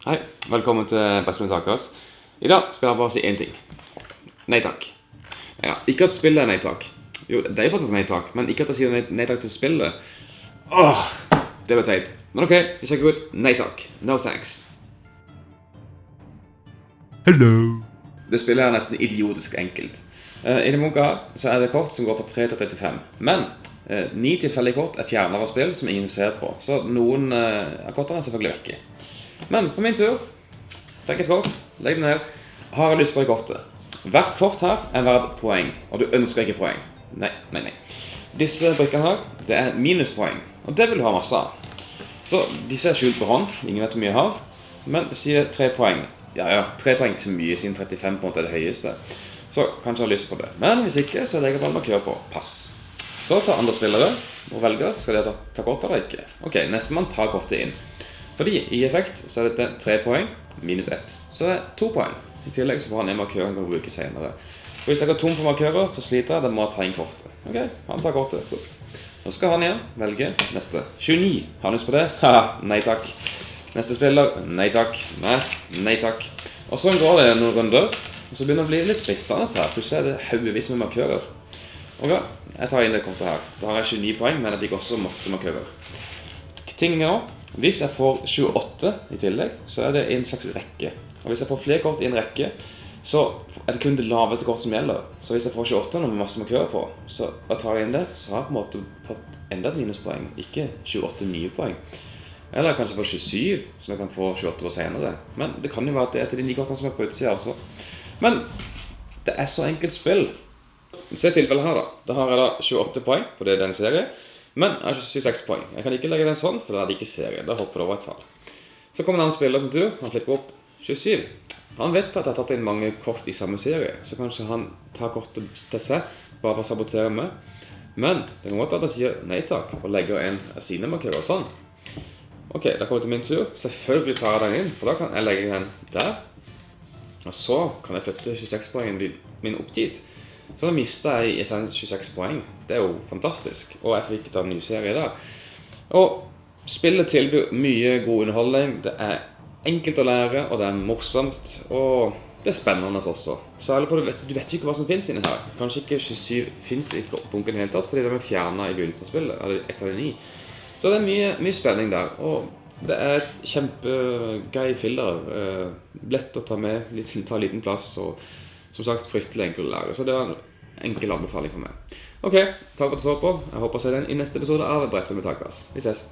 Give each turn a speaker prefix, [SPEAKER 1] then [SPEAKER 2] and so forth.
[SPEAKER 1] Hei, velkommen til Bestemenn Takers. I dag skal jeg bare si én ting. Nei takk. Ja, ikke at spillet er nei takk. Jo, det er jo faktisk nei takk, men ikke at jeg sier nei, nei takk til spillet. Åh, det ble teit. Men ok, vi sjekker ut nei takk. No thanks.
[SPEAKER 2] Hello.
[SPEAKER 1] Det spillet er nesten idiotisk enkelt. Uh, I denne munka så er det kort som går fra 3 til 35. Men uh, ni tilfeldige kort er fjernere spill som ingen ser på. Så noen uh, av kortene er selvfølgelig vekke. Men på min tur Trekk et kort, legg det ned. Har jeg lyst på det kort? Hvert kort her er verdt poeng, og du ønsker ikke poeng. Nei, nei, nei. Disse brikkene her, det er minuspoeng, og det vil du ha masse av. Så disse er skjult på hånd, ingen vet hvor mye jeg har. Men sier tre poeng. Ja, ja, tre poeng ikke så mye, siden 35 på en måte er det høyeste. Så kanskje jeg har lyst på det. Men hvis ikke, så legger jeg bare markør på pass. Så tar andre spillere og velger skal de ta, ta kort eller ikke. Ok, nestemann tar kortet inn. Fordi i effekt så er dette tre poeng minus ett. Så det er to poeng. I tillegg så får han en markør han kan bruke senere. Og hvis jeg går tom for markører, så sliter jeg. Da må jeg ta inn kortet. Ok, han tar kortet. Nå skal han igjen velge neste. 29. Har han lyst på det? Haha, nei takk. Neste spiller. Nei takk. Nei, nei takk. Og så går det noen runder. Og så begynner det å bli litt fristende her. Plutselig er det haugevis med markører. Ok, jeg tar inn det kortet her. Da har jeg 29 poeng, men jeg fikk også masse markører. Tingen er hvis jeg får 28 i tillegg, så er det en slags rekke. Og hvis jeg får flere kort i en rekke, så er det kun det laveste kortet som gjelder. Så hvis jeg får 28 med masse markører på, så jeg tar inn det, så har jeg på en måte fått enda et minuspoeng, ikke 28 nye poeng. Eller kanskje får 27, som jeg kan få 28 på senere. Men det kan jo være at det er til de ni kortene som er på utsida også. Men det er så enkelt spill. Se tilfellet her, da. Da har jeg da 28 poeng, for det er den serien. Men jeg har 26 poeng. Jeg kan ikke legge den sånn, for da er det ikke serie. Da hopper det over et tall. Så kommer en annen spiller som tur. Han flipper opp 27. Han vet at jeg har tatt inn mange kort i samme serie, så kanskje han tar kortet til seg bare for å sabotere meg. Men det kan godt at jeg sier nei takk og legger en av sine markører sånn. Ok, da kommer det til min tur. Selvfølgelig tar jeg den inn, for da kan jeg legge den der. Og så kan jeg flytte 26-poengen min opp dit. Så da mista jeg i essens 26 poeng. Det er jo fantastisk. Og jeg fikk da en ny serie der. Og spillet tilbyr mye god underholdning. Det er enkelt å lære, og det er morsomt. Og det er spennende også. Særlig for du vet, du vet jo ikke hva som fins inni her. Kanskje ikke 27 fins i bunken i det hele tatt, fordi de er fjerna i begynnelsen av spillet. Eller ett av de ni. Så det er mye, mye spenning der. Og det er et kjempegøy filler. Eh, lett å ta med, ta liten plass. og som sagt fryktelig enkel å lære. Så det var en enkel anbefaling for meg. Ok, takk for at du så på. Jeg håper å se deg i neste episode av Brettspill med takas. Vi ses.